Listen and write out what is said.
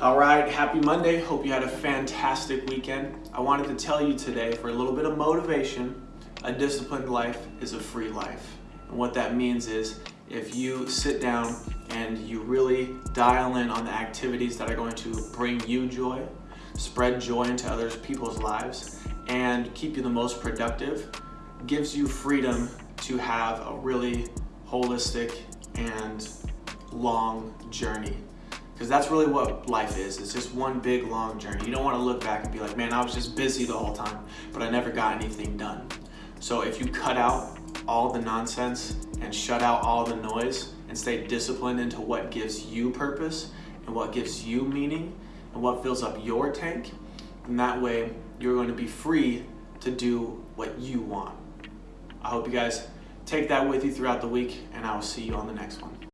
All right, happy Monday. Hope you had a fantastic weekend. I wanted to tell you today for a little bit of motivation, a disciplined life is a free life. And what that means is if you sit down and you really dial in on the activities that are going to bring you joy, spread joy into other people's lives, and keep you the most productive, gives you freedom to have a really holistic and long journey because that's really what life is. It's just one big long journey. You don't want to look back and be like, man, I was just busy the whole time, but I never got anything done. So if you cut out all the nonsense and shut out all the noise and stay disciplined into what gives you purpose and what gives you meaning and what fills up your tank, then that way you're going to be free to do what you want. I hope you guys take that with you throughout the week and I will see you on the next one.